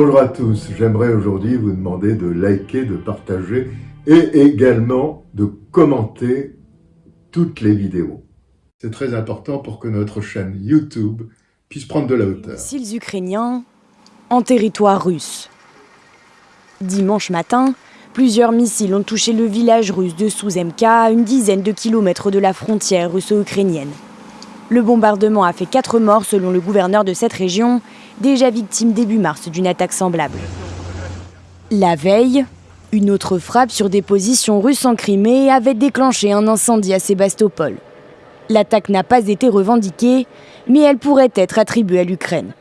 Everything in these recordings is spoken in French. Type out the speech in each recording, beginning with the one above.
Bonjour à tous. J'aimerais aujourd'hui vous demander de liker, de partager et également de commenter toutes les vidéos. C'est très important pour que notre chaîne YouTube puisse prendre de la hauteur. Missiles ukrainiens en territoire russe. Dimanche matin, plusieurs missiles ont touché le village russe de Souzemka, à une dizaine de kilomètres de la frontière russo-ukrainienne. Le bombardement a fait quatre morts selon le gouverneur de cette région, déjà victime début mars d'une attaque semblable. La veille, une autre frappe sur des positions russes en Crimée avait déclenché un incendie à Sébastopol. L'attaque n'a pas été revendiquée, mais elle pourrait être attribuée à l'Ukraine.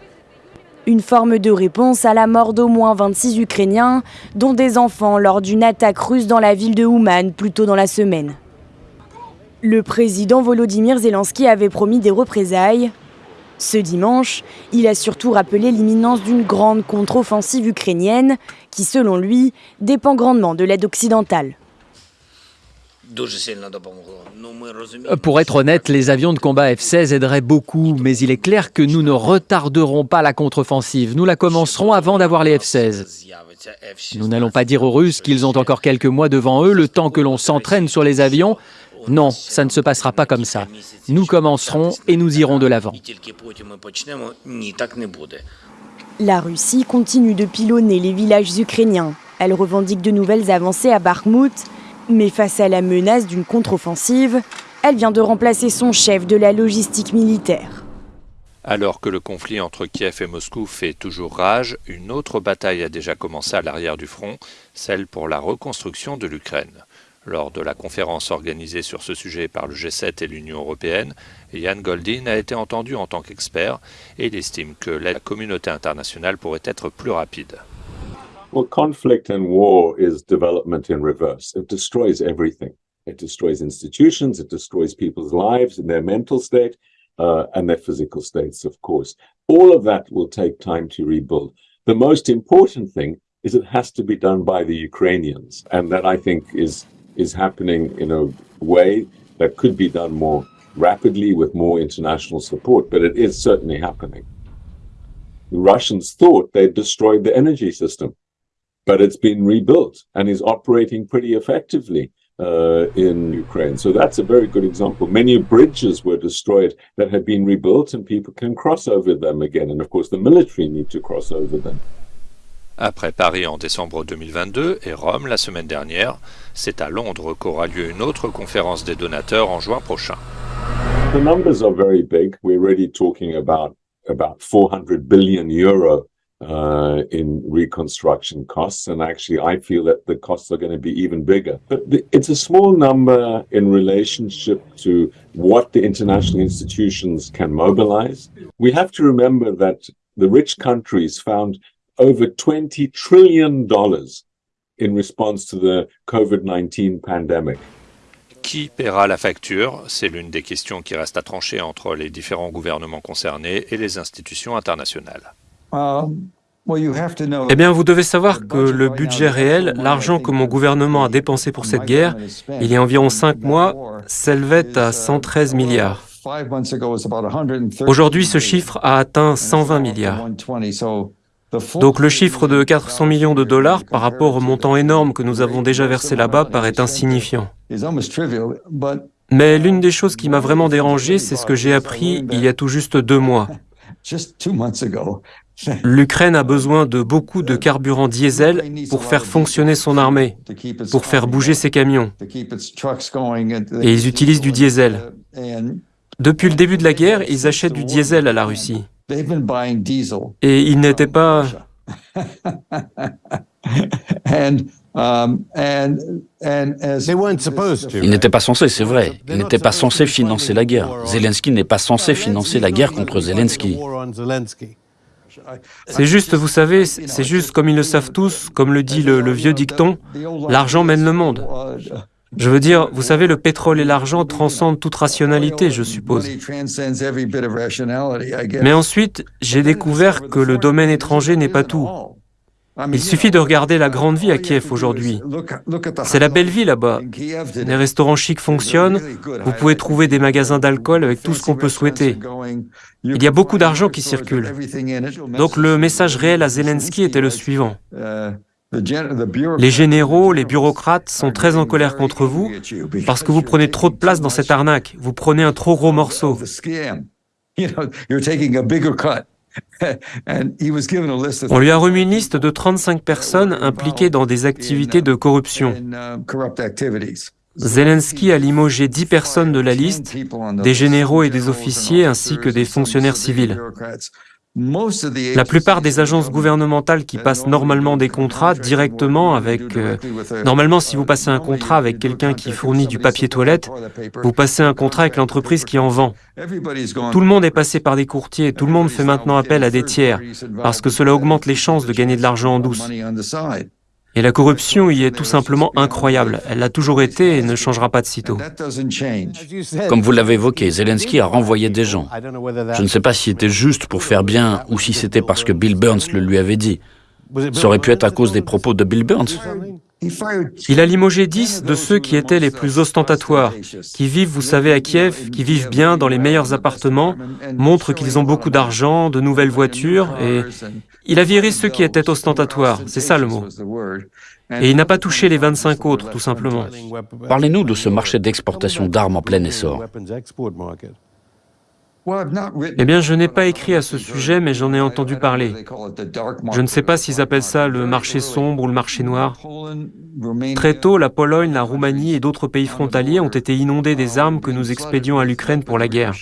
Une forme de réponse à la mort d'au moins 26 Ukrainiens, dont des enfants lors d'une attaque russe dans la ville de Ouman plus tôt dans la semaine. Le président Volodymyr Zelensky avait promis des représailles. Ce dimanche, il a surtout rappelé l'imminence d'une grande contre-offensive ukrainienne qui, selon lui, dépend grandement de l'aide occidentale. Pour être honnête, les avions de combat F-16 aideraient beaucoup, mais il est clair que nous ne retarderons pas la contre-offensive. Nous la commencerons avant d'avoir les F-16. Nous n'allons pas dire aux Russes qu'ils ont encore quelques mois devant eux, le temps que l'on s'entraîne sur les avions. Non, ça ne se passera pas comme ça. Nous commencerons et nous irons de l'avant. La Russie continue de pilonner les villages ukrainiens. Elle revendique de nouvelles avancées à Bakhmut, mais face à la menace d'une contre-offensive, elle vient de remplacer son chef de la logistique militaire. Alors que le conflit entre Kiev et Moscou fait toujours rage, une autre bataille a déjà commencé à l'arrière du front, celle pour la reconstruction de l'Ukraine. Lors de la conférence organisée sur ce sujet par le G7 et l'Union européenne, Jan Goldin a été entendu en tant qu'expert et il estime que la communauté internationale pourrait être plus rapide. Well, conflict and war is development in reverse. It destroys everything. It destroys institutions, it destroys people's lives and their mental state uh, and their physical states, of course. All of that will take time to rebuild. The most important thing is it has to be done by the Ukrainians. And that I think is is happening in a way that could be done more rapidly with more international support, but it is certainly happening. The Russians thought they'd destroyed the energy system, but it's been rebuilt and is operating pretty effectively uh, in Ukraine. So that's a very good example. Many bridges were destroyed that have been rebuilt and people can cross over them again. And of course, the military need to cross over them. Après Paris en décembre 2022 et Rome la semaine dernière, c'est à Londres qu'aura lieu une autre conférence des donateurs en juin prochain. The numbers are very big. We're already talking about about 400 billion euro uh, in reconstruction costs, and actually, I feel that the costs are going to be even bigger. But the, it's a small number in relationship to what the international institutions can mobilize. We have to remember that the rich countries found over 20 trillion dollars in response to the COVID-19 pandemic. Qui paiera la facture? C'est l'une des questions qui reste à trancher entre les différents gouvernements concernés et les institutions internationales. Eh bien, vous devez savoir que le budget réel, l'argent que mon gouvernement a dépensé pour cette guerre, il y a environ cinq mois, s'élevait à 113 milliards. Aujourd'hui, ce chiffre a atteint 120 milliards. Donc le chiffre de 400 millions de dollars par rapport au montant énorme que nous avons déjà versé là-bas paraît insignifiant. Mais l'une des choses qui m'a vraiment dérangé, c'est ce que j'ai appris il y a tout juste deux mois. L'Ukraine a besoin de beaucoup de carburant diesel pour faire fonctionner son armée, pour faire bouger ses camions. Et ils utilisent du diesel. Depuis le début de la guerre, ils achètent du diesel à la Russie. Et il n'était pas... Il n'était pas censé, c'est vrai. Il n'était pas censé financer la guerre. Zelensky n'est pas censé financer la guerre contre Zelensky. C'est juste, vous savez, c'est juste comme ils le savent tous, comme le dit le, le vieux dicton, l'argent mène le monde. Je veux dire, vous savez, le pétrole et l'argent transcendent toute rationalité, je suppose. Mais ensuite, j'ai découvert que le domaine étranger n'est pas tout. Il suffit de regarder la grande vie à Kiev aujourd'hui. C'est la belle vie là-bas. Les restaurants chics fonctionnent, vous pouvez trouver des magasins d'alcool avec tout ce qu'on peut souhaiter. Il y a beaucoup d'argent qui circule. Donc le message réel à Zelensky était le suivant. Les généraux, les bureaucrates sont très en colère contre vous parce que vous prenez trop de place dans cette arnaque. Vous prenez un trop gros morceau. On lui a remis une liste de 35 personnes impliquées dans des activités de corruption. Zelensky a limogé 10 personnes de la liste, des généraux et des officiers ainsi que des fonctionnaires civils. La plupart des agences gouvernementales qui passent normalement des contrats directement avec... Euh, normalement, si vous passez un contrat avec quelqu'un qui fournit du papier toilette, vous passez un contrat avec l'entreprise qui en vend. Tout le monde est passé par des courtiers, tout le monde fait maintenant appel à des tiers, parce que cela augmente les chances de gagner de l'argent en douce. Et la corruption y est tout simplement incroyable. Elle l'a toujours été et ne changera pas de sitôt. Comme vous l'avez évoqué, Zelensky a renvoyé des gens. Je ne sais pas si c'était juste pour faire bien ou si c'était parce que Bill Burns le lui avait dit. Ça aurait pu être à cause des propos de Bill Burns. Il a limogé dix de ceux qui étaient les plus ostentatoires, qui vivent, vous savez, à Kiev, qui vivent bien dans les meilleurs appartements, montrent qu'ils ont beaucoup d'argent, de nouvelles voitures, et il a viré ceux qui étaient ostentatoires, c'est ça le mot. Et il n'a pas touché les 25 autres, tout simplement. Parlez-nous de ce marché d'exportation d'armes en plein essor. Eh bien, je n'ai pas écrit à ce sujet, mais j'en ai entendu parler. Je ne sais pas s'ils appellent ça le marché sombre ou le marché noir. Très tôt, la Pologne, la Roumanie et d'autres pays frontaliers ont été inondés des armes que nous expédions à l'Ukraine pour la guerre.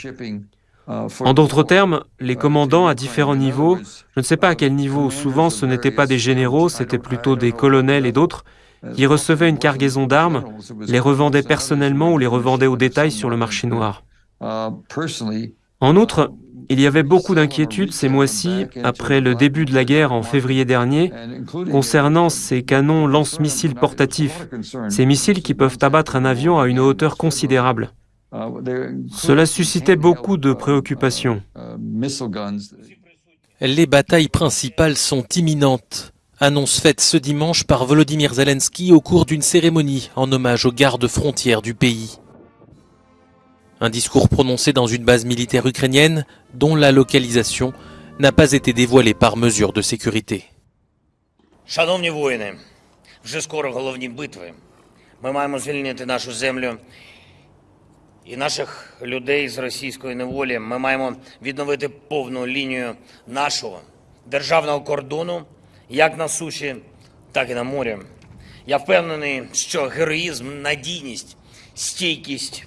En d'autres termes, les commandants à différents niveaux, je ne sais pas à quel niveau, souvent ce n'étaient pas des généraux, c'était plutôt des colonels et d'autres, qui recevaient une cargaison d'armes, les revendaient personnellement ou les revendaient au détail sur le marché noir. En outre, il y avait beaucoup d'inquiétudes ces mois-ci, après le début de la guerre en février dernier, concernant ces canons lance-missiles portatifs, ces missiles qui peuvent abattre un avion à une hauteur considérable. Cela suscitait beaucoup de préoccupations. Les batailles principales sont imminentes. Annonce faite ce dimanche par Volodymyr Zelensky au cours d'une cérémonie en hommage aux gardes frontières du pays. Un discours prononcé dans une base militaire ukrainienne dont la localisation n'a pas été dévoilée par mesure de sécurité. Шановні воїни, вже скоро головні битви. Ми маємо звільнити нашу землю і наших людей з російської неволі. Ми маємо відновити повну лінію нашого державного кордону, як на суші, так і на морі. Я впевнений, що героїзм, надійність, стійкість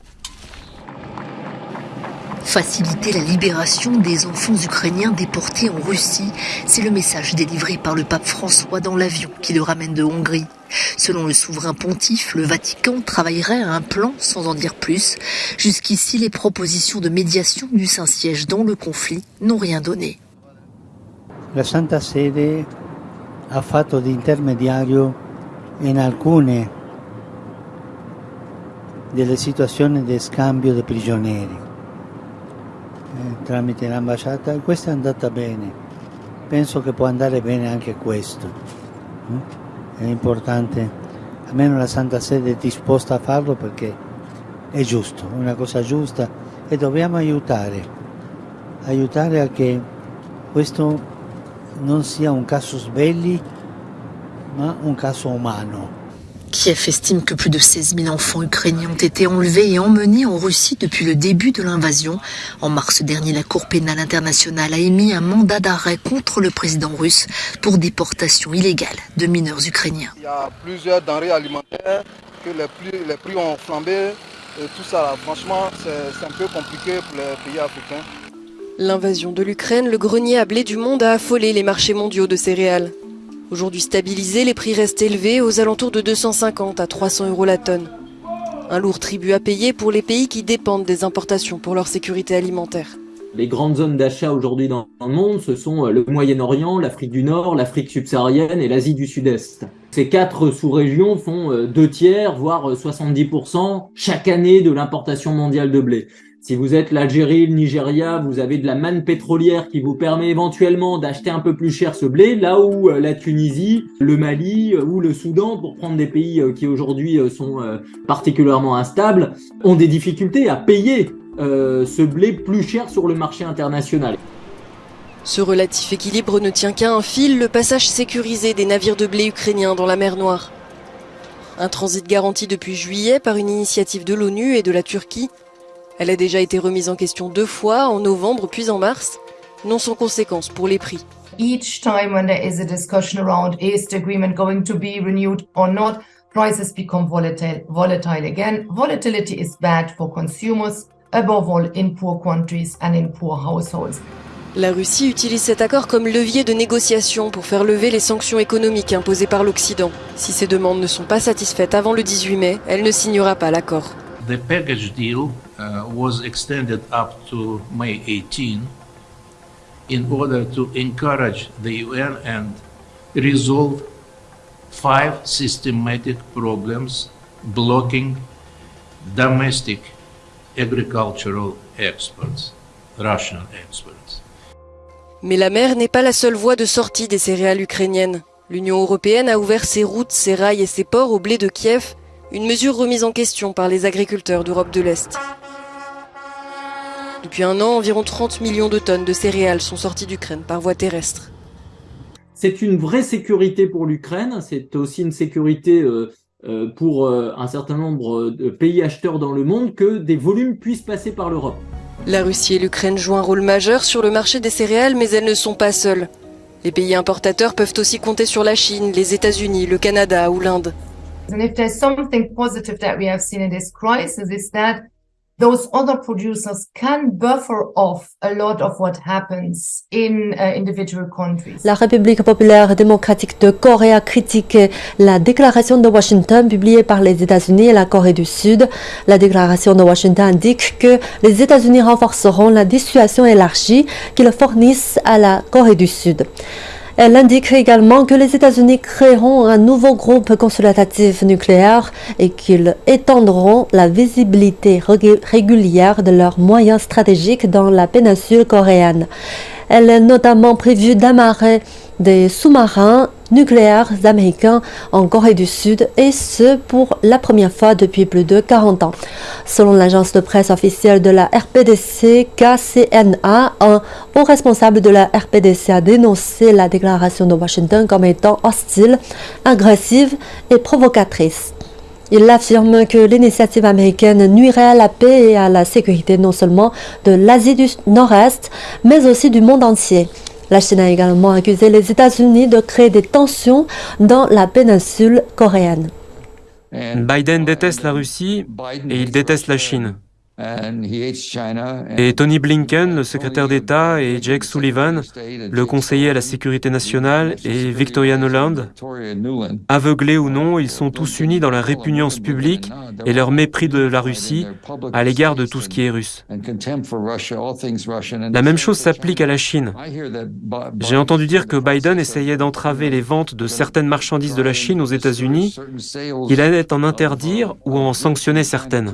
Faciliter la libération des enfants ukrainiens déportés en Russie, c'est le message délivré par le pape François dans l'avion qui le ramène de Hongrie. Selon le souverain pontife, le Vatican travaillerait à un plan sans en dire plus. Jusqu'ici, les propositions de médiation du Saint-Siège dans le conflit n'ont rien donné. La Santa Sede ha fatto di intermediario in alcune delle situazioni di scambio di prigionieri. Eh, tramite l'ambasciata questa è andata bene. Penso che può andare bene anche questo. È importante, almeno la Santa Sede è disposta a farlo perché è giusto, è una cosa giusta e dobbiamo aiutare, aiutare a che questo non sia un casus belli ma un caso umano. Kiev estime que plus de 16 000 enfants ukrainiens ont été enlevés et emmenés en Russie depuis le début de l'invasion. En mars dernier, la Cour pénale internationale a émis un mandat d'arrêt contre le président russe pour déportation illégale de mineurs ukrainiens. Il y a plusieurs denrées alimentaires que les prix, les prix ont flambé. Et tout ça, franchement, c'est un peu compliqué pour les pays africains. L'invasion de l'Ukraine, le grenier à blé du monde a affolé les marchés mondiaux de céréales. Aujourd'hui stabilisés, les prix restent élevés aux alentours de 250 à 300 euros la tonne. Un lourd tribut à payer pour les pays qui dépendent des importations pour leur sécurité alimentaire. Les grandes zones d'achat aujourd'hui dans le monde, ce sont le Moyen-Orient, l'Afrique du Nord, l'Afrique subsaharienne et l'Asie du Sud-Est. Ces quatre sous-régions font deux tiers, voire 70% chaque année de l'importation mondiale de blé. Si vous êtes l'Algérie, le Nigeria, vous avez de la manne pétrolière qui vous permet éventuellement d'acheter un peu plus cher ce blé, là où euh, la Tunisie, le Mali euh, ou le Soudan, pour prendre des pays euh, qui aujourd'hui sont particulièrement instables, ont des difficultés à payer ce blé plus cher sur le marché international. Ce relatif équilibre ne tient qu'à un fil, le passage sécurisé des navires de blé ukrainiens dans la mer Noire. Un transit garanti depuis juillet par une initiative de l'ONU et de la Turquie elle a déjà été remise en question deux fois, en novembre puis en mars, non sans conséquences pour les prix. Each time when there is a discussion around is the agreement going to be renewed or not, prices become volatile, volatile again. Volatility is bad for consumers, above all in poor countries and in poor households. La Russie utilise cet accord comme levier de négociation pour faire lever les sanctions économiques imposées par l'Occident. Si ces demandes ne sont pas satisfaites avant le 18 mai, elle ne signera pas l'accord. The package deal uh, was extended up to May 18 in order to encourage the UN and resolve five systematic problems blocking domestic agricultural exports, Russian exports. Mais la mer n'est pas la seule voie de sortie des céréales ukrainiennes. L'Union européenne a ouvert ses routes, ses rails et ses ports au blé de Kiev une mesure remise en question par les agriculteurs d'Europe de l'Est. Depuis un an, environ 30 millions de tonnes de céréales sont sorties d'Ukraine par voie terrestre. C'est une vraie sécurité pour l'Ukraine, c'est aussi une sécurité euh, euh, pour euh, un certain nombre de pays acheteurs dans le monde que des volumes puissent passer par l'Europe. La Russie et l'Ukraine jouent un rôle majeur sur le marché des céréales, mais elles ne sont pas seules. Les pays importateurs peuvent aussi compter sur la Chine, les États-Unis, le Canada ou l'Inde. And if there's something positive that we have seen in this crisis is that those other producers can buffer off a lot of what happens in uh, individual countries. La République populaire démocratique de Corée a critiqué la déclaration de Washington publiée par les États-Unis et la Corée du Sud. La déclaration de Washington indique que les États-Unis renforceront la dissuasion élargie qu'ils fournissent à la Corée du Sud. Elle indique également que les États-Unis créeront un nouveau groupe consultatif nucléaire et qu'ils étendront la visibilité régulière de leurs moyens stratégiques dans la péninsule coréenne. Elle est notamment prévue d'amarrer des sous-marins nucléaires américains en Corée du Sud et ce pour la première fois depuis plus de 40 ans. Selon l'agence de presse officielle de la RPDC, KCNA, un haut responsable de la RPDC a dénoncé la déclaration de Washington comme étant hostile, agressive et provocatrice. Il affirme que l'initiative américaine nuirait à la paix et à la sécurité non seulement de l'Asie du Nord-Est, mais aussi du monde entier. La Chine a également accusé les États-Unis de créer des tensions dans la péninsule coréenne. Biden déteste la Russie et il déteste la Chine. Et Tony Blinken, le secrétaire d'État, et Jake Sullivan, le conseiller à la sécurité nationale, et Victoria Nuland, aveuglés ou non, ils sont tous unis dans la répugnance publique et leur mépris de la Russie à l'égard de tout ce qui est russe. La même chose s'applique à la Chine. J'ai entendu dire que Biden essayait d'entraver les ventes de certaines marchandises de la Chine aux États-Unis, qu'il allait en interdire ou en sanctionner certaines.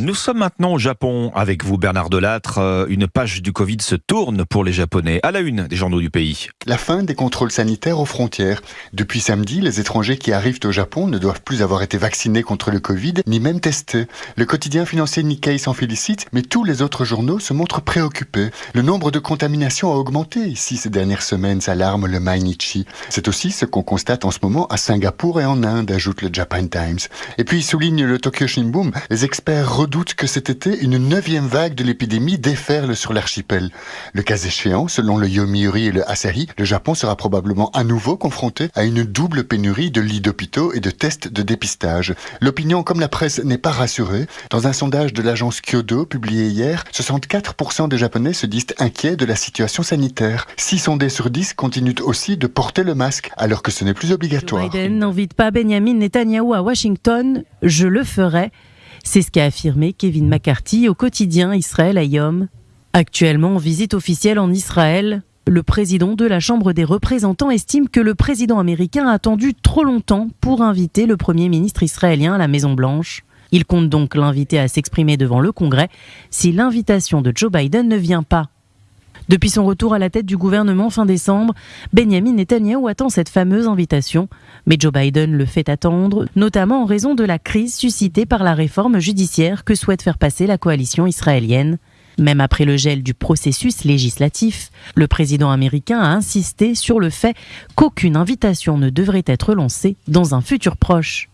Nous sommes maintenant au Japon avec vous, Bernard Delattre. Euh, une page du Covid se tourne pour les Japonais, à la une des journaux du pays. La fin des contrôles sanitaires aux frontières. Depuis samedi, les étrangers qui arrivent au Japon ne doivent plus avoir été vaccinés contre le Covid, ni même testés. Le quotidien financier Nikkei s'en félicite, mais tous les autres journaux se montrent préoccupés. Le nombre de contaminations a augmenté ici ces dernières semaines, s'alarme le Mainichi. C'est aussi ce qu'on constate en ce moment à Singapour et en Inde, ajoute le Japan Times. Et puis, souligne le Tokyo Shinbun, les experts redoutent que cet été, une neuvième vague de l'épidémie déferle sur l'archipel. Le cas échéant, selon le Yomiuri et le Asahi, le Japon sera probablement à nouveau confronté à une double pénurie de lits d'hôpitaux et de tests de dépistage. L'opinion comme la presse n'est pas rassurée. Dans un sondage de l'agence Kyodo publié hier, 64% des Japonais se disent inquiets de la situation sanitaire. 6 sondés sur 10 continuent aussi de porter le masque alors que ce n'est plus obligatoire. Biden n'invite pas Benjamin Netanyahu à Washington, je le ferai. C'est ce qu'a affirmé Kevin McCarthy au quotidien Israël Ayom Actuellement en visite officielle en Israël, le président de la Chambre des représentants estime que le président américain a attendu trop longtemps pour inviter le Premier ministre israélien à la Maison-Blanche. Il compte donc l'inviter à s'exprimer devant le Congrès si l'invitation de Joe Biden ne vient pas. Depuis son retour à la tête du gouvernement fin décembre, Benjamin Netanyahu attend cette fameuse invitation, mais Joe Biden le fait attendre, notamment en raison de la crise suscitée par la réforme judiciaire que souhaite faire passer la coalition israélienne. Même après le gel du processus législatif, le président américain a insisté sur le fait qu'aucune invitation ne devrait être lancée dans un futur proche.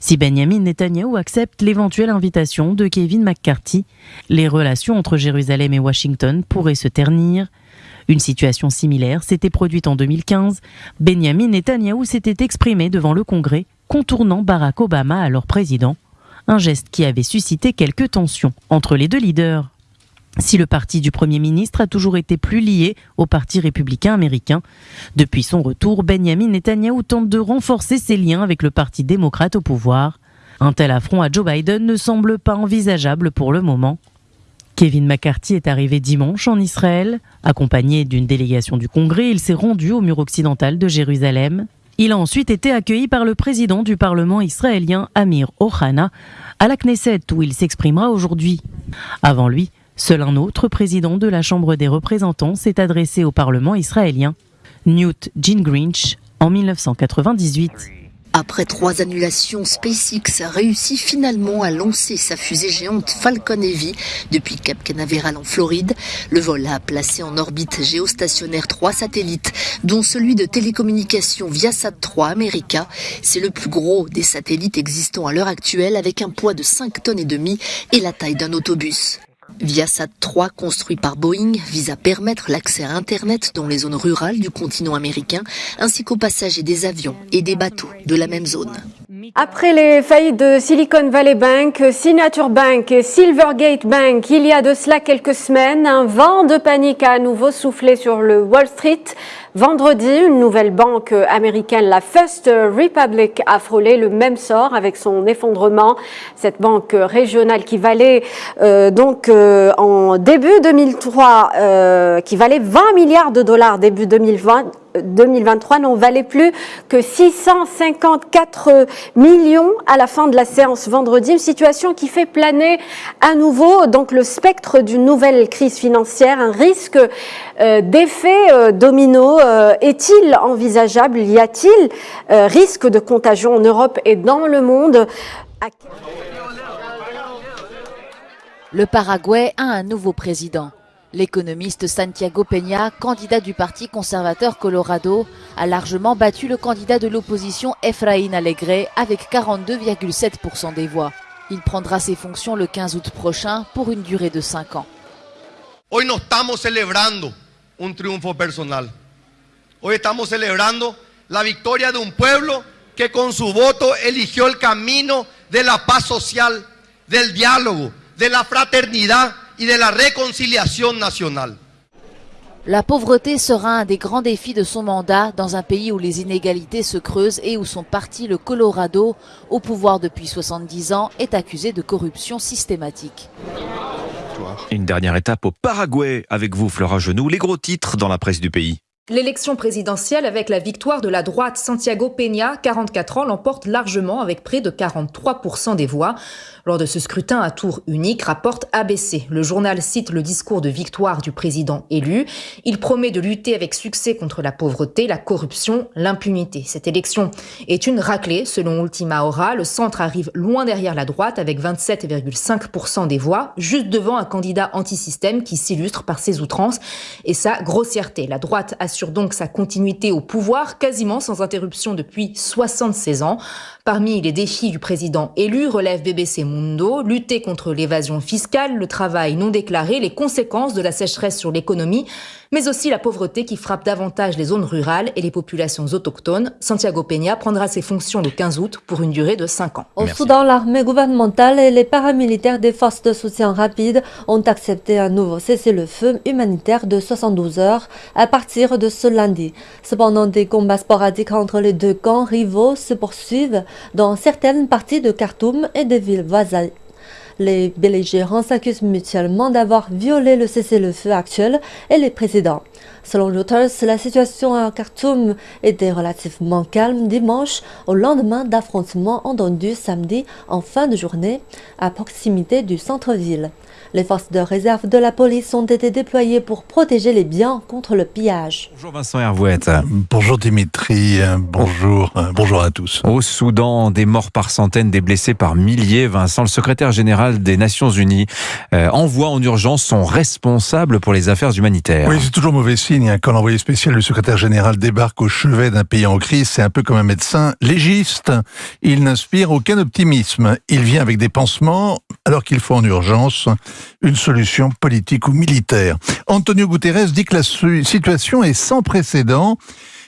Si Benjamin Netanyahu accepte l'éventuelle invitation de Kevin McCarthy, les relations entre Jérusalem et Washington pourraient se ternir. Une situation similaire s'était produite en 2015. Benjamin Netanyahu s'était exprimé devant le Congrès, contournant Barack Obama, alors président, un geste qui avait suscité quelques tensions entre les deux leaders. Si le parti du Premier ministre a toujours été plus lié au Parti républicain américain, depuis son retour, Benjamin Netanyahu tente de renforcer ses liens avec le Parti démocrate au pouvoir. Un tel affront à Joe Biden ne semble pas envisageable pour le moment. Kevin McCarthy est arrivé dimanche en Israël. Accompagné d'une délégation du Congrès, il s'est rendu au mur occidental de Jérusalem. Il a ensuite été accueilli par le président du Parlement israélien, Amir Ohana, à la Knesset où il s'exprimera aujourd'hui. Avant lui, Seul un autre président de la Chambre des représentants s'est adressé au Parlement israélien, Newt Gingrich, en 1998. Après trois annulations, SpaceX a réussi finalement à lancer sa fusée géante Falcon Heavy depuis Cap Canaveral en Floride. Le vol a placé en orbite géostationnaire trois satellites, dont celui de télécommunication Viasat 3 America. C'est le plus gros des satellites existants à l'heure actuelle avec un poids de 5 tonnes et demi et la taille d'un autobus. Viasat 3, construit par Boeing, vise à permettre l'accès à Internet dans les zones rurales du continent américain, ainsi qu'aux passagers des avions et des bateaux de la même zone. Après les faillites de Silicon Valley Bank, Signature Bank et Silvergate Bank, il y a de cela quelques semaines, un vent de panique a à nouveau soufflé sur le Wall Street. Vendredi, une nouvelle banque américaine, la First Republic, a frôlé le même sort avec son effondrement. Cette banque régionale qui valait euh, donc euh, en début 2003, euh, qui valait 20 milliards de dollars début 2020, 2023 n'en valait plus que 654 millions à la fin de la séance vendredi, une situation qui fait planer à nouveau donc le spectre d'une nouvelle crise financière, un risque euh, d'effet euh, domino euh, est-il envisageable? Y a-t-il risque de contagion en Europe et dans le monde? Le Paraguay a un nouveau président. L'économiste Santiago Peña, candidat du Parti conservateur Colorado, a largement battu le candidat de l'opposition Efraín Alegre avec 42,7% des voix. Il prendra ses fonctions le 15 août prochain pour une durée de 5 ans. Hoy no estamos celebrando un triunfo personal. Hoy estamos celebrando la victoria de un pueblo que con su voto eligió el camino de la paz social, del diálogo, de la fraternidad y de la réconciliation nationale. La pauvreté sera un des grands défis de son mandat dans un pays où les inégalités se creusent et où son parti, le Colorado, au pouvoir depuis 70 ans, est accusé de corruption systématique. Une dernière étape au Paraguay avec vous, Flora Genoux, les gros titres dans la presse du pays. L'élection présidentielle avec la victoire de la droite Santiago Peña, 44 ans, l'emporte largement avec près de 43% des voix. Lors de ce scrutin à tour unique, rapporte ABC. Le journal cite le discours de victoire du président élu. Il promet de lutter avec succès contre la pauvreté, la corruption, l'impunité. Cette élection est une raclée. Selon Ultima Hora, le centre arrive loin derrière la droite avec 27,5% des voix, juste devant un candidat anti-système qui s'illustre par ses outrances et sa grossièreté. La droite assure donc sa continuité au pouvoir quasiment sans interruption depuis 76 ans. Parmi les défis du président élu relève BBC Mundo, lutter contre l'évasion fiscale, le travail non déclaré, les conséquences de la sécheresse sur l'économie, mais aussi la pauvreté qui frappe davantage les zones rurales et les populations autochtones. Santiago Peña prendra ses fonctions le 15 août pour une durée de 5 ans. Au Soudan, l'armée gouvernementale et les paramilitaires des forces de soutien rapide ont accepté un nouveau cessez-le-feu humanitaire de 72 heures à partir de ce lundi. Cependant, des combats sporadiques entre les deux camps rivaux se poursuivent dans certaines parties de Khartoum et des villes voisines. Les belligérants s'accusent mutuellement d'avoir violé le cessez-le-feu actuel et les précédents. Selon Reuters, la situation à Khartoum était relativement calme dimanche au lendemain d'affrontements entendus samedi en fin de journée à proximité du centre-ville. Les forces de réserve de la police ont été déployées pour protéger les biens contre le pillage. Bonjour Vincent Hervouette. Bonjour Dimitri, bonjour, bonjour à tous. Au Soudan, des morts par centaines, des blessés par milliers. Vincent, le secrétaire général des Nations Unies, euh, envoie en urgence son responsable pour les affaires humanitaires. Oui, c'est toujours mauvais signe hein, quand l'envoyé spécial du secrétaire général débarque au chevet d'un pays en crise. C'est un peu comme un médecin légiste. Il n'inspire aucun optimisme. Il vient avec des pansements alors qu'il faut en urgence une solution politique ou militaire. Antonio Guterres dit que la situation est sans précédent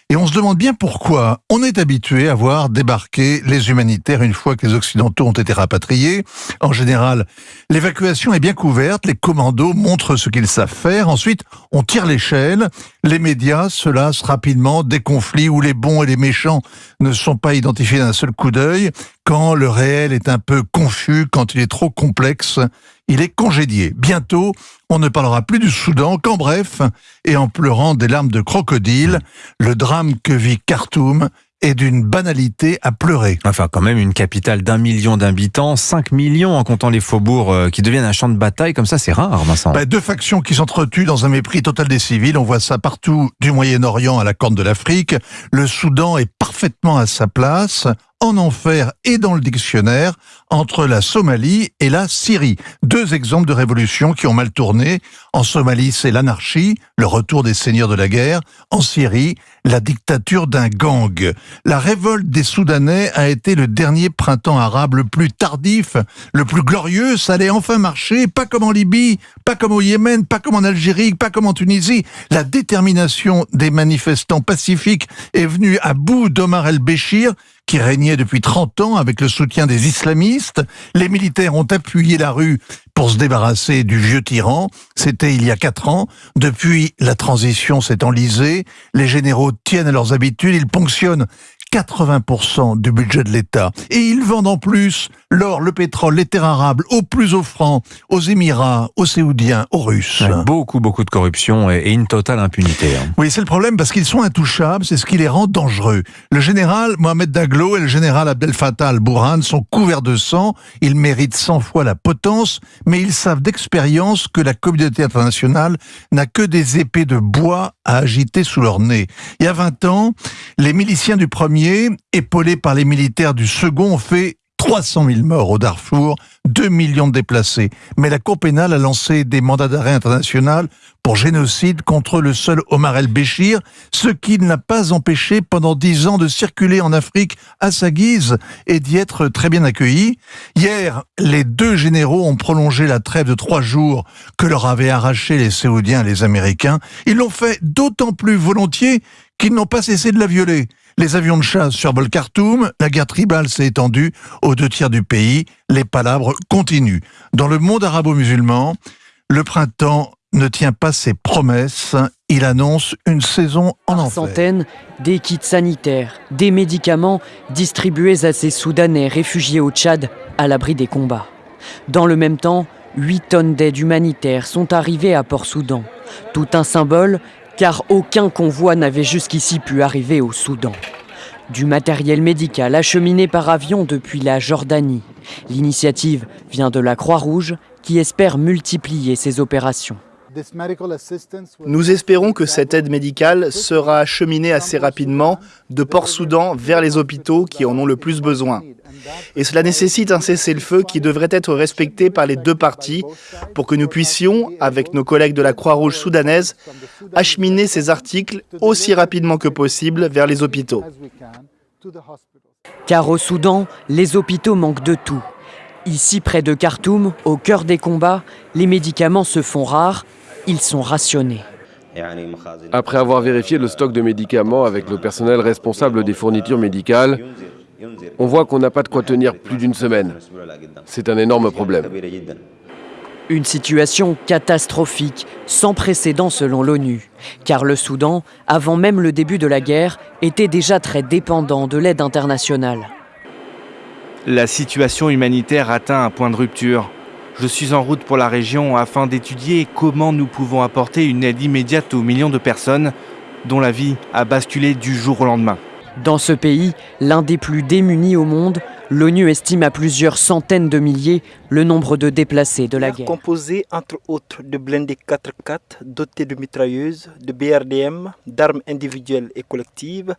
et on se demande bien pourquoi. On est habitué à voir débarquer les humanitaires une fois que les Occidentaux ont été rapatriés. En général, l'évacuation est bien couverte, les commandos montrent ce qu'ils savent faire. Ensuite, on tire l'échelle. Les médias se lassent rapidement des conflits où les bons et les méchants ne sont pas identifiés d'un seul coup d'œil. Quand le réel est un peu confus, quand il est trop complexe, il est congédié. Bientôt, on ne parlera plus du Soudan qu'en bref, et en pleurant des larmes de crocodile, le drame que vit Khartoum est d'une banalité à pleurer. Enfin, quand même, une capitale d'un million d'habitants, 5 millions en comptant les faubourgs euh, qui deviennent un champ de bataille, comme ça, c'est rare, Vincent. Bah, deux factions qui s'entretuent dans un mépris total des civils. On voit ça partout, du Moyen-Orient à la Corne de l'Afrique. Le Soudan est parfaitement à sa place en enfer et dans le dictionnaire entre la Somalie et la Syrie. Deux exemples de révolutions qui ont mal tourné. En Somalie, c'est l'anarchie, le retour des seigneurs de la guerre. En Syrie, la dictature d'un gang. La révolte des Soudanais a été le dernier printemps arabe le plus tardif, le plus glorieux. Ça allait enfin marcher, pas comme en Libye, pas comme au Yémen, pas comme en Algérie, pas comme en Tunisie. La détermination des manifestants pacifiques est venue à bout d'Omar el-Béchir, qui régnait depuis 30 ans avec le soutien des islamistes. Les militaires ont appuyé la rue pour se débarrasser du vieux tyran. C'était il y a quatre ans. Depuis, la transition s'est enlisée. Les généraux tiennent à leurs habitudes. Ils ponctionnent 80% du budget de l'État. Et ils vendent en plus l'or, le pétrole, les terres arables aux plus offrants, aux Émirats, aux Séoudiens, aux Russes. beaucoup, beaucoup de corruption et une totale impunité. Hein. Oui, c'est le problème parce qu'ils sont intouchables, c'est ce qui les rend dangereux. Le général Mohamed Daglo et le général Abdel Fattah al-Bourhan sont couverts de sang, ils méritent 100 fois la potence, mais ils savent d'expérience que la communauté internationale n'a que des épées de bois à agiter sous leur nez. Il y a 20 ans, les miliciens du premier épaulés par les militaires du second, fait 300 000 morts au Darfour, 2 millions de déplacés. Mais la Cour pénale a lancé des mandats d'arrêt international pour génocide contre le seul Omar el-Béchir, ce qui ne l'a pas empêché pendant 10 ans de circuler en Afrique à sa guise et d'y être très bien accueilli. Hier, les deux généraux ont prolongé la trêve de trois jours que leur avaient arraché les Séoudiens et les Américains. Ils l'ont fait d'autant plus volontiers qu'ils n'ont pas cessé de la violer. Les avions de chasse survolent Khartoum, la guerre tribale s'est étendue aux deux tiers du pays, les palabres continuent. Dans le monde arabo-musulman, le printemps ne tient pas ses promesses, il annonce une saison en enfer. Centaines, des kits sanitaires, des médicaments distribués à ces Soudanais réfugiés au Tchad à l'abri des combats. Dans le même temps, 8 tonnes d'aide humanitaire sont arrivées à Port-Soudan. Tout un symbole car aucun convoi n'avait jusqu'ici pu arriver au Soudan. Du matériel médical acheminé par avion depuis la Jordanie. L'initiative vient de la Croix-Rouge qui espère multiplier ses opérations. Nous espérons que cette aide médicale sera acheminée assez rapidement de Port-Soudan vers les hôpitaux qui en ont le plus besoin. Et cela nécessite un cessez-le-feu qui devrait être respecté par les deux parties pour que nous puissions, avec nos collègues de la Croix-Rouge soudanaise, acheminer ces articles aussi rapidement que possible vers les hôpitaux. Car au Soudan, les hôpitaux manquent de tout. Ici, près de Khartoum, au cœur des combats, les médicaments se font rares, ils sont rationnés. Après avoir vérifié le stock de médicaments avec le personnel responsable des fournitures médicales, on voit qu'on n'a pas de quoi tenir plus d'une semaine. C'est un énorme problème. Une situation catastrophique, sans précédent selon l'ONU, car le Soudan, avant même le début de la guerre, était déjà très dépendant de l'aide internationale. La situation humanitaire atteint un point de rupture. Je suis en route pour la région afin d'étudier comment nous pouvons apporter une aide immédiate aux millions de personnes dont la vie a basculé du jour au lendemain. Dans ce pays, l'un des plus démunis au monde, l'ONU estime à plusieurs centaines de milliers le nombre de déplacés de la guerre. Composé entre autres de blindés 4x4 dotés de mitrailleuses, de BRDM, d'armes individuelles et collectives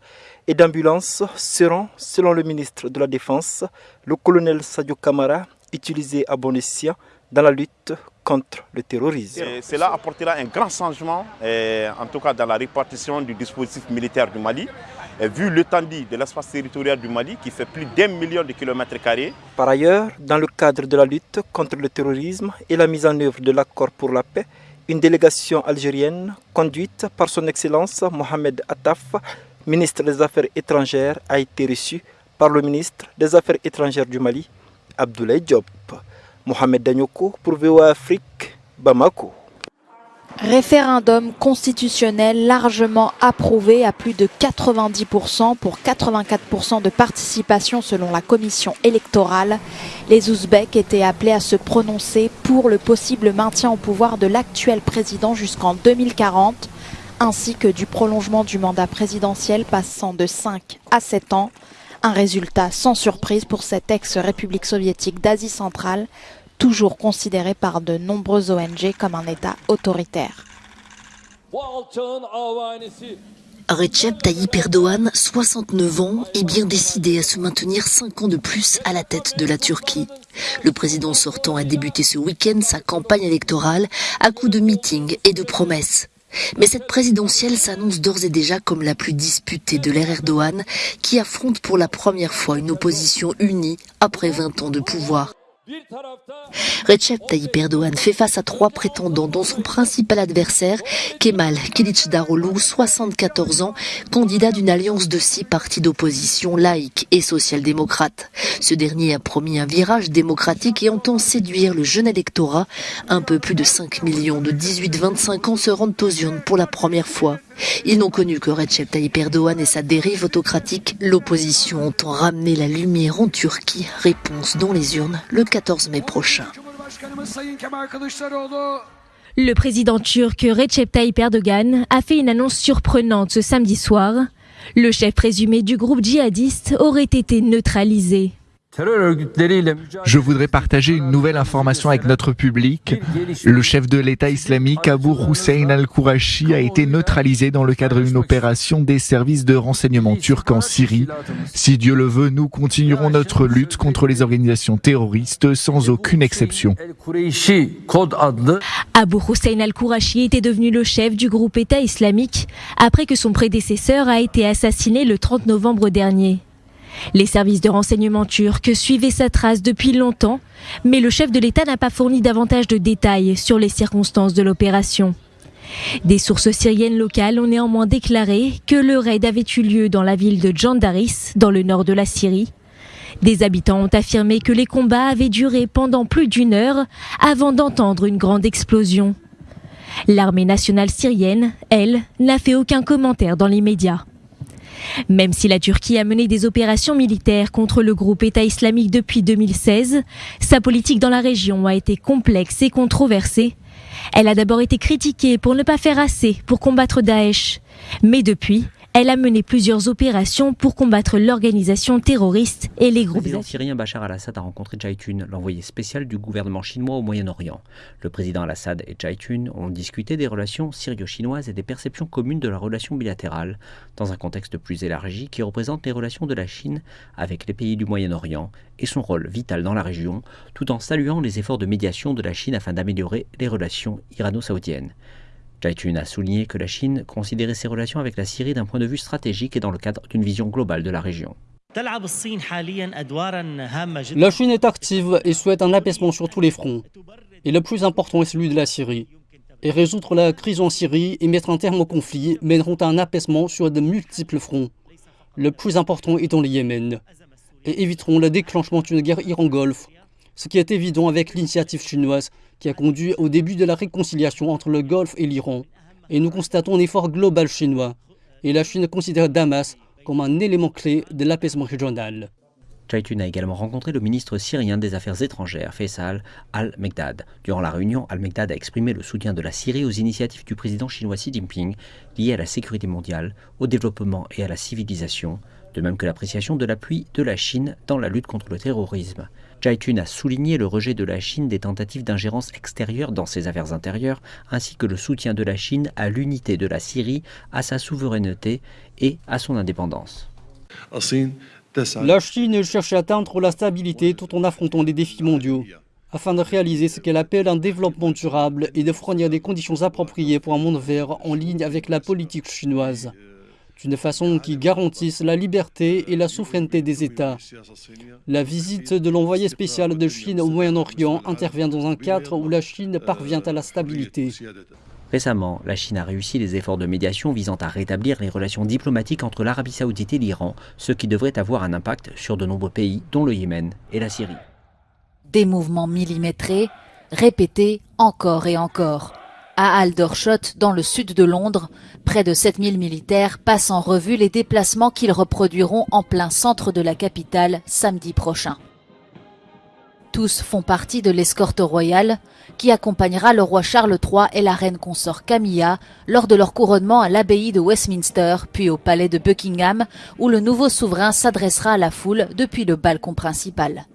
et d'ambulances seront, selon le ministre de la Défense, le colonel Sadio Kamara, utilisés à bon escient dans la lutte contre le terrorisme. Et cela apportera un grand changement, en tout cas dans la répartition du dispositif militaire du Mali, vu l'étendue de l'espace territorial du Mali qui fait plus d'un million de kilomètres carrés. Par ailleurs, dans le cadre de la lutte contre le terrorisme et la mise en œuvre de l'accord pour la paix, une délégation algérienne conduite par son Excellence Mohamed Attaf, ministre des Affaires étrangères, a été reçue par le ministre des Affaires étrangères du Mali, Abdoulaye Diop. Mohamed Danyoko pour Afrique, Bamako. Référendum constitutionnel largement approuvé à plus de 90% pour 84% de participation selon la commission électorale. Les Ouzbeks étaient appelés à se prononcer pour le possible maintien au pouvoir de l'actuel président jusqu'en 2040, ainsi que du prolongement du mandat présidentiel passant de 5 à 7 ans. Un résultat sans surprise pour cette ex-république soviétique d'Asie centrale, toujours considéré par de nombreuses ONG comme un État autoritaire. Recep Tayyip Erdogan, 69 ans, est bien décidé à se maintenir 5 ans de plus à la tête de la Turquie. Le président sortant a débuté ce week-end sa campagne électorale à coups de meetings et de promesses. Mais cette présidentielle s'annonce d'ores et déjà comme la plus disputée de l'ère Erdogan, qui affronte pour la première fois une opposition unie après 20 ans de pouvoir. Recep Tayyip Erdogan fait face à trois prétendants, dont son principal adversaire, Kemal Kılıçdaroğlu, 74 ans, candidat d'une alliance de six partis d'opposition laïque et social-démocrate. Ce dernier a promis un virage démocratique et entend séduire le jeune électorat. Un peu plus de 5 millions de 18-25 ans se rendent aux urnes pour la première fois. Ils n'ont connu que Recep Tayyip Erdogan et sa dérive autocratique. L'opposition entend ramener la lumière en Turquie. Réponse dans les urnes le 14 mai prochain. Le président turc Recep Tayyip Erdogan a fait une annonce surprenante ce samedi soir. Le chef présumé du groupe djihadiste aurait été neutralisé. Je voudrais partager une nouvelle information avec notre public. Le chef de l'État islamique, Abu Hussein al-Kourachi, a été neutralisé dans le cadre d'une opération des services de renseignement turcs en Syrie. Si Dieu le veut, nous continuerons notre lutte contre les organisations terroristes sans aucune exception. Abu Hussein al-Kourachi était devenu le chef du groupe État islamique après que son prédécesseur a été assassiné le 30 novembre dernier. Les services de renseignement turcs suivaient sa trace depuis longtemps, mais le chef de l'État n'a pas fourni davantage de détails sur les circonstances de l'opération. Des sources syriennes locales ont néanmoins déclaré que le raid avait eu lieu dans la ville de Jandaris, dans le nord de la Syrie. Des habitants ont affirmé que les combats avaient duré pendant plus d'une heure avant d'entendre une grande explosion. L'armée nationale syrienne, elle, n'a fait aucun commentaire dans les médias. Même si la Turquie a mené des opérations militaires contre le groupe État islamique depuis 2016, sa politique dans la région a été complexe et controversée. Elle a d'abord été critiquée pour ne pas faire assez pour combattre Daesh. Mais depuis, elle a mené plusieurs opérations pour combattre l'organisation terroriste et les groupes. Le président syrien Bachar al-Assad a rencontré Jaitun, l'envoyé spécial du gouvernement chinois au Moyen-Orient. Le président al-Assad et Jaitun ont discuté des relations syrio-chinoises et des perceptions communes de la relation bilatérale, dans un contexte plus élargi qui représente les relations de la Chine avec les pays du Moyen-Orient et son rôle vital dans la région, tout en saluant les efforts de médiation de la Chine afin d'améliorer les relations irano-saoudiennes. Jaitun a souligné que la Chine considérait ses relations avec la Syrie d'un point de vue stratégique et dans le cadre d'une vision globale de la région. La Chine est active et souhaite un apaisement sur tous les fronts. Et le plus important est celui de la Syrie. Et résoudre la crise en Syrie et mettre un terme au conflit mèneront à un apaisement sur de multiples fronts. Le plus important est dans le Yémen. Et éviteront le déclenchement d'une guerre Iran-Golfe, ce qui est évident avec l'initiative chinoise qui a conduit au début de la réconciliation entre le Golfe et l'Iran. Et nous constatons un effort global chinois. Et la Chine considère Damas comme un élément clé de l'apaisement régional. Chaitun a également rencontré le ministre syrien des Affaires étrangères, Faisal al-Megdad. Durant la réunion, al-Megdad a exprimé le soutien de la Syrie aux initiatives du président chinois Xi Jinping liées à la sécurité mondiale, au développement et à la civilisation, de même que l'appréciation de l'appui de la Chine dans la lutte contre le terrorisme. Jaitun a souligné le rejet de la Chine des tentatives d'ingérence extérieure dans ses affaires intérieures, ainsi que le soutien de la Chine à l'unité de la Syrie, à sa souveraineté et à son indépendance. La Chine cherche à atteindre la stabilité tout en affrontant les défis mondiaux, afin de réaliser ce qu'elle appelle un développement durable et de fournir des conditions appropriées pour un monde vert en ligne avec la politique chinoise d'une façon qui garantisse la liberté et la souveraineté des États. La visite de l'envoyé spécial de Chine au Moyen-Orient intervient dans un cadre où la Chine parvient à la stabilité. Récemment, la Chine a réussi les efforts de médiation visant à rétablir les relations diplomatiques entre l'Arabie saoudite et l'Iran, ce qui devrait avoir un impact sur de nombreux pays, dont le Yémen et la Syrie. Des mouvements millimétrés, répétés encore et encore. À Aldershot, dans le sud de Londres, près de 7000 militaires passent en revue les déplacements qu'ils reproduiront en plein centre de la capitale samedi prochain. Tous font partie de l'escorte royale qui accompagnera le roi Charles III et la reine consort Camilla lors de leur couronnement à l'abbaye de Westminster, puis au palais de Buckingham, où le nouveau souverain s'adressera à la foule depuis le balcon principal.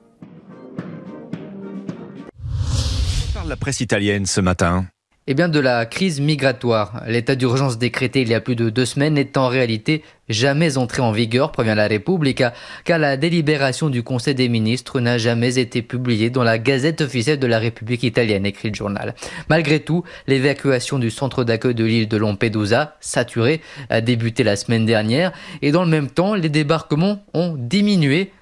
La presse italienne ce matin. Eh bien, de la crise migratoire. L'état d'urgence décrété il y a plus de deux semaines n'est en réalité jamais entré en vigueur, prévient la République, car la délibération du Conseil des ministres n'a jamais été publiée dans la Gazette officielle de la République italienne, écrit le journal. Malgré tout, l'évacuation du centre d'accueil de l'île de Lampedusa, saturé, a débuté la semaine dernière, et dans le même temps, les débarquements ont diminué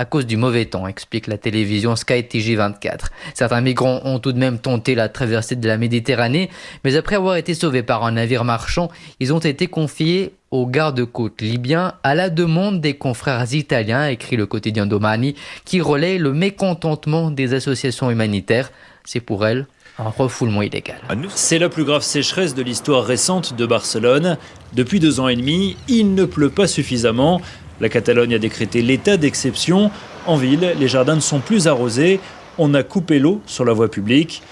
à cause du mauvais temps, explique la télévision Sky TG24. Certains migrants ont tout de même tenté la traversée de la Méditerranée, mais après avoir été sauvés par un navire marchand, ils ont été confiés aux gardes-côtes libyens à la demande des confrères italiens, écrit le quotidien Domani, qui relaie le mécontentement des associations humanitaires. C'est pour elles un refoulement illégal. C'est la plus grave sécheresse de l'histoire récente de Barcelone. Depuis deux ans et demi, il ne pleut pas suffisamment. La Catalogne a décrété l'état d'exception. En ville, les jardins ne sont plus arrosés. On a coupé l'eau sur la voie publique.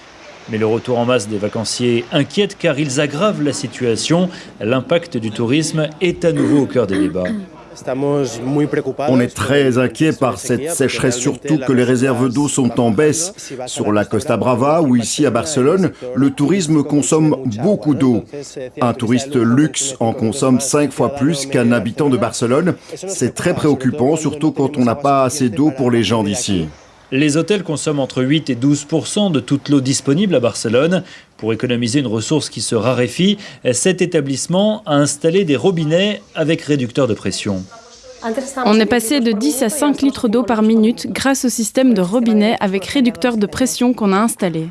Mais le retour en masse des vacanciers inquiète car ils aggravent la situation. L'impact du tourisme est à nouveau au cœur des débats. On est très inquiet par cette sécheresse, surtout que les réserves d'eau sont en baisse. Sur la Costa Brava ou ici à Barcelone, le tourisme consomme beaucoup d'eau. Un touriste luxe en consomme cinq fois plus qu'un habitant de Barcelone. C'est très préoccupant, surtout quand on n'a pas assez d'eau pour les gens d'ici. Les hôtels consomment entre 8 et 12% de toute l'eau disponible à Barcelone. Pour économiser une ressource qui se raréfie, cet établissement a installé des robinets avec réducteur de pression. On est passé de 10 à 5 litres d'eau par minute grâce au système de robinet avec réducteur de pression qu'on a installé.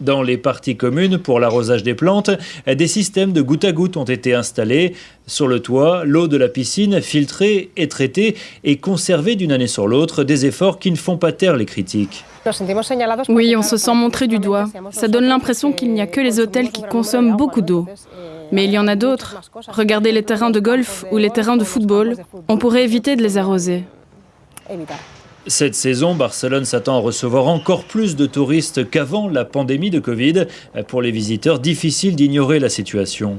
Dans les parties communes pour l'arrosage des plantes, des systèmes de goutte à goutte ont été installés. Sur le toit, l'eau de la piscine, filtrée et traitée, est conservée d'une année sur l'autre, des efforts qui ne font pas taire les critiques. Oui, on se sent montré du doigt. Ça donne l'impression qu'il n'y a que les hôtels qui consomment beaucoup d'eau. Mais il y en a d'autres. Regardez les terrains de golf ou les terrains de football. On pourrait éviter de les arroser. Cette saison, Barcelone s'attend à recevoir encore plus de touristes qu'avant la pandémie de Covid. Pour les visiteurs, difficile d'ignorer la situation.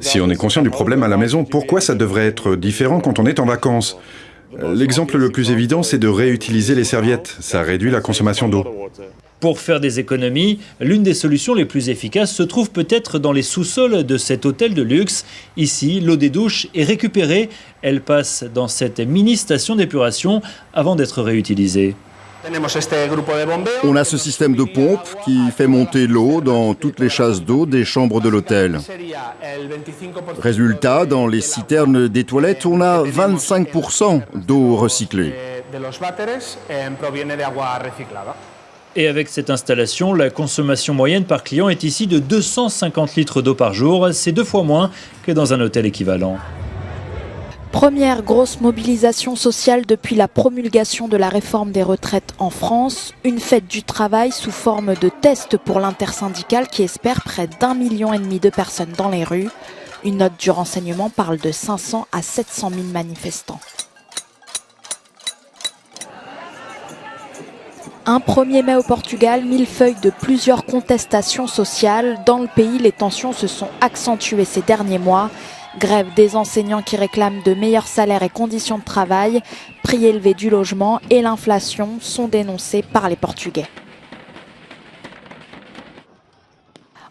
Si on est conscient du problème à la maison, pourquoi ça devrait être différent quand on est en vacances? L'exemple le plus évident, c'est de réutiliser les serviettes. Ça réduit la consommation d'eau. Pour faire des économies, l'une des solutions les plus efficaces se trouve peut-être dans les sous-sols de cet hôtel de luxe. Ici, l'eau des douches est récupérée. Elle passe dans cette mini-station d'épuration avant d'être réutilisée. On a ce système de pompe qui fait monter l'eau dans toutes les chasses d'eau des chambres de l'hôtel. Résultat, dans les citernes des toilettes, on a 25% d'eau recyclée. Et avec cette installation, la consommation moyenne par client est ici de 250 litres d'eau par jour. C'est deux fois moins que dans un hôtel équivalent. Première grosse mobilisation sociale depuis la promulgation de la réforme des retraites en France. Une fête du travail sous forme de test pour l'intersyndicale qui espère près d'un million et demi de personnes dans les rues. Une note du renseignement parle de 500 à 700 000 manifestants. Un 1er mai au Portugal, millefeuille de plusieurs contestations sociales. Dans le pays, les tensions se sont accentuées ces derniers mois. Grève des enseignants qui réclament de meilleurs salaires et conditions de travail, prix élevés du logement et l'inflation sont dénoncés par les Portugais.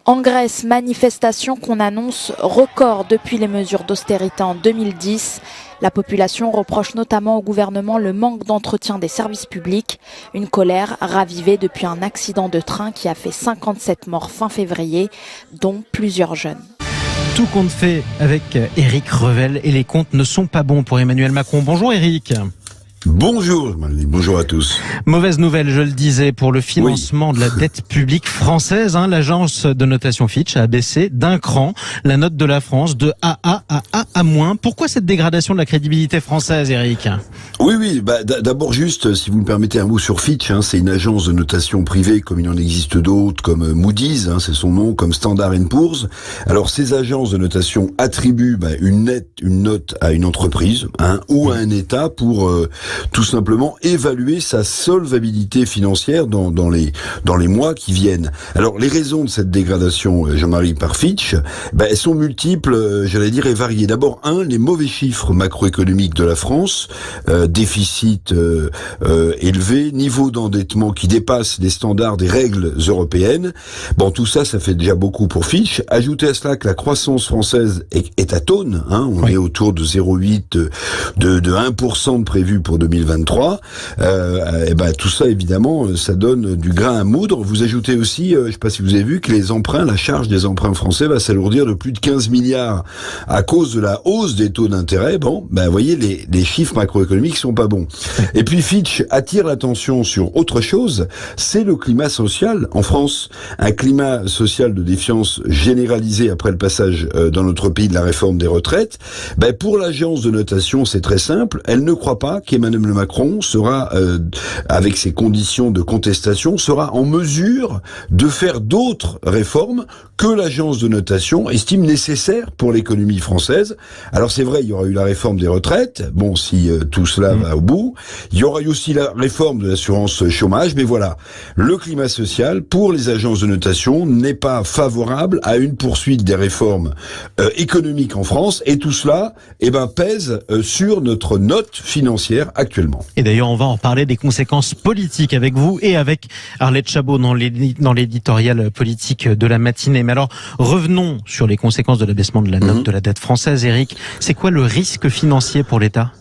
En Grèce, manifestation qu'on annonce record depuis les mesures d'austérité en 2010. La population reproche notamment au gouvernement le manque d'entretien des services publics, une colère ravivée depuis un accident de train qui a fait 57 morts fin février, dont plusieurs jeunes. Tout compte fait avec Éric Revel et les comptes ne sont pas bons pour Emmanuel Macron. Bonjour Éric. Bonjour, bonjour à tous. Mauvaise nouvelle, je le disais, pour le financement de la dette publique française. Hein, L'agence de notation Fitch a baissé d'un cran la note de la France de AA à A à moins. Pourquoi cette dégradation de la crédibilité française, Eric? Oui, oui. Bah, D'abord, juste, si vous me permettez un mot sur Fitch, hein, c'est une agence de notation privée, comme il en existe d'autres, comme Moody's, hein, c'est son nom, comme Standard Poor's. Alors, ces agences de notation attribuent bah, une, nette, une note à une entreprise hein, ou à un État pour euh, tout simplement évaluer sa solvabilité financière dans, dans, les, dans les mois qui viennent. Alors les raisons de cette dégradation, euh, Jean-Marie, par Fitch, ben, elles sont multiples, euh, j'allais dire, et variées. D'abord, un, les mauvais chiffres macroéconomiques de la France, euh, déficit euh, élevé, niveau d'endettement qui dépasse les standards des règles européennes. Bon, tout ça, ça fait déjà beaucoup pour Fitch. Ajoutez à cela que la croissance française est, est à tonne, hein, on est autour de 0,8, de, de 1% de prévu pour 2023, euh, et ben tout ça évidemment, euh, ça donne du grain à moudre. Vous ajoutez aussi, euh, je sais pas si vous avez vu, que les emprunts, la charge des emprunts français va s'alourdir de plus de 15 milliards à cause de la hausse des taux d'intérêt. Bon, ben vous voyez, les, les chiffres macroéconomiques sont pas bons. Et puis Fitch attire l'attention sur autre chose, c'est le climat social en France, un climat social de défiance généralisé après le passage euh, dans notre pays de la réforme des retraites. Ben pour l'agence de notation, c'est très simple, elle ne croit pas qu'Emmanuel le Macron sera, euh, avec ses conditions de contestation, sera en mesure de faire d'autres réformes que l'agence de notation estime nécessaires pour l'économie française. Alors c'est vrai, il y aura eu la réforme des retraites, bon, si euh, tout cela mmh. va au bout. Il y aura eu aussi la réforme de l'assurance chômage, mais voilà, le climat social pour les agences de notation n'est pas favorable à une poursuite des réformes euh, économiques en France, et tout cela, eh ben, pèse sur notre note financière actuellement. Et d'ailleurs, on va en parler des conséquences politiques avec vous et avec Arlette Chabot dans l'éditorial politique de la matinée. Mais alors, revenons sur les conséquences de l'abaissement de la note mhm. de la dette française, Eric. C'est quoi le risque financier pour l'État?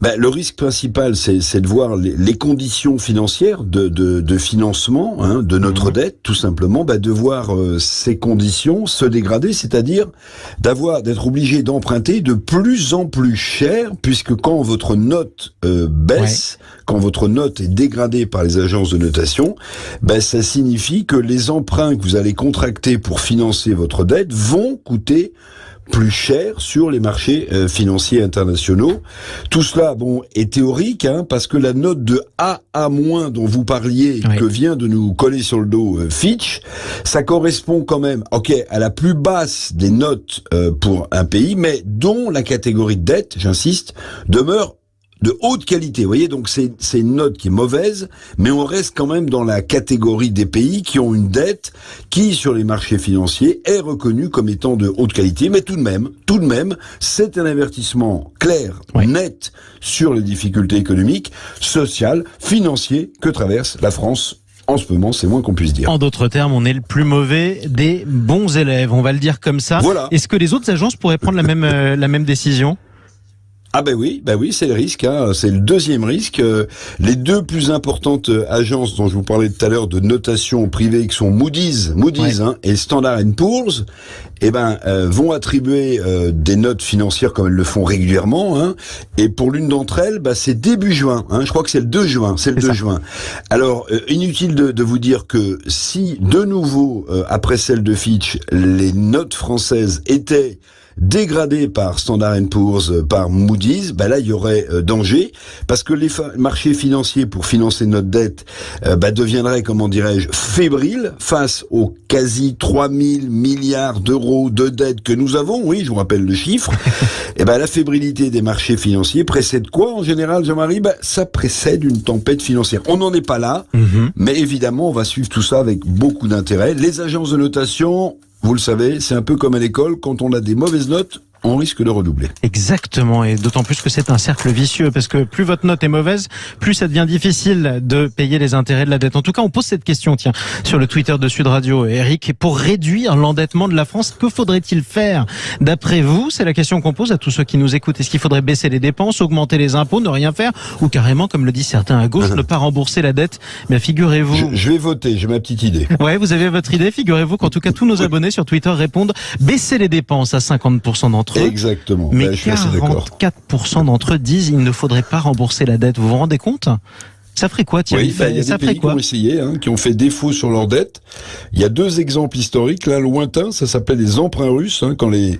Ben, le risque principal, c'est de voir les, conditions financières de, de, de financement hein, de notre mmh. dette, tout simplement, ben, de voir euh, ces conditions se dégrader, c'est-à-dire d'avoir d'être obligé d'emprunter de plus en plus cher, puisque quand votre note euh, baisse, quand votre note est dégradée par les agences de notation, ben, ça signifie que les emprunts que vous allez contracter pour financer votre dette vont coûter plus cher sur les marchés euh, financiers internationaux. Tout cela, bon, est théorique, hein, parce que la note de A à moins dont vous parliez, que vient de nous coller sur le dos euh, Fitch, ça correspond quand même, ok, à la plus basse des notes euh, pour un pays, mais dont la catégorie de dette, j'insiste, demeure de haute qualité. Vous voyez, donc c'est une note qui est mauvaise, mais on reste quand même dans la catégorie des pays qui ont une dette qui, sur les marchés financiers, est reconnue comme étant de haute qualité. Mais tout de même, tout de même, c'est un avertissement clair, net sur les difficultés économiques, sociales, financières que traverse la France en ce moment, c'est moins qu'on puisse dire. En d'autres termes, on est le plus mauvais des bons élèves, on va le dire comme ça. Voilà. Est-ce que les autres agences pourraient prendre la même, euh, la même décision? Ah ben oui, ben oui, c'est le risque. Hein. C'est le deuxième risque. Euh, les deux plus importantes euh, agences dont je vous parlais tout à l'heure de notation privée, qui sont Moody's, Moody's hein, et Standard Poor's, eh ben euh, vont attribuer des notes financières comme elles le font régulièrement. Hein. Et pour l'une d'entre elles, bah, c'est début juin. Hein. Je crois que c'est le 2 juin. C'est le 2 juin. Alors inutile de, de, vous dire que si de nouveau après celle de Fitch, les notes françaises étaient dégradé par Standard Poor's, par Moody's, bah là il y aurait danger parce que les marchés financiers pour financer notre dette bah, deviendraient, comment dirais-je, fébriles face aux quasi 3000 milliards d'euros de dette que nous avons. Oui, je vous rappelle le chiffre. Et ben la fébrilité des marchés financiers précède quoi en général, Jean-Marie? Ben, Ça précède une tempête financière. On n'en est pas là, mhm. mais évidemment, on va suivre tout ça avec beaucoup d'intérêt. Les agences de notation, vous le savez, c'est un peu comme à l'école, quand on a des mauvaises notes, on risque de redoubler. Exactement, et d'autant plus que c'est un cercle vicieux, parce que plus votre note est mauvaise, plus ça devient difficile de payer les intérêts de la dette. En tout cas, on pose cette question, tiens, sur le Twitter de Sud Radio. Eric, pour réduire l'endettement de la France, que faudrait-il faire D'après vous, c'est la question qu'on pose à tous ceux qui nous écoutent. Est-ce qu'il faudrait baisser les dépenses, augmenter les impôts, ne rien faire, ou carrément, comme le disent certains à gauche, ne pas rembourser la dette? Mais figurez-vous... Je, vais voter, j'ai ma petite idée. Ouais, vous avez votre idée. Figurez-vous qu'en tout cas, tous nos abonnés sur Twitter répondent baisser les dépenses à 50% d'entre Exactement. Mais 44% d'entre eux disent qu'il ne faudrait pas rembourser la dette. Vous vous rendez compte? Ça ferait quoi, Thierry bah, Il y a ça des pays qui ont essayé, hein, qui ont fait défaut sur leur dette. Il y a deux exemples historiques. L'un lointain, ça s'appelle les emprunts russes, hein, quand les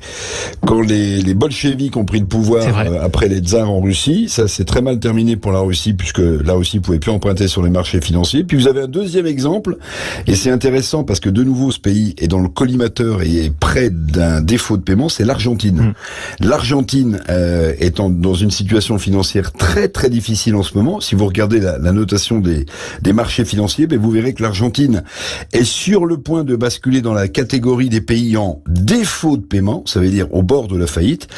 quand les, les bolcheviks ont pris le pouvoir euh, après les tsars en Russie. Ça s'est très mal terminé pour la Russie, puisque la Russie pouvait plus emprunter sur les marchés financiers. Puis vous avez un deuxième exemple, et c'est intéressant parce que de nouveau ce pays est dans le collimateur et est près d'un défaut de paiement, c'est l'Argentine. Hum. L'Argentine euh, est dans une situation financière très très difficile en ce moment. Si vous regardez la la notation des, des marchés financiers, ben vous verrez que l'Argentine est sur le point de basculer dans la catégorie des pays en défaut de paiement, ça veut dire au bord de la faillite.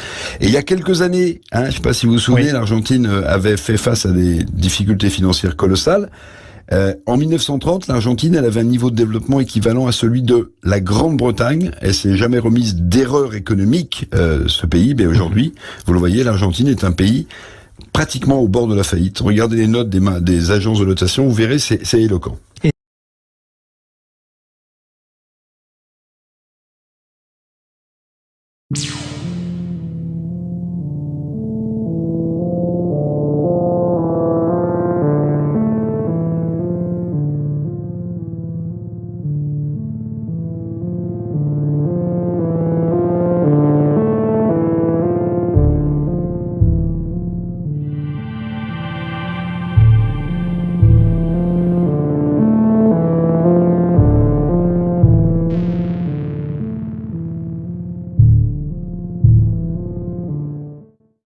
Et il y a quelques années, hein, je ne sais pas si vous vous souvenez, l'Argentine euh, avait fait face à des difficultés financières colossales. Euh, en 1930, l'Argentine, elle avait un niveau de développement équivalent à celui de la Grande-Bretagne. Elle s'est jamais remise d'erreur économique, euh, ce pays. Mais aujourd'hui, vous le voyez, l'Argentine est un pays pratiquement au bord de la faillite. Regardez les notes des, agences de notation, vous verrez, c'est éloquent.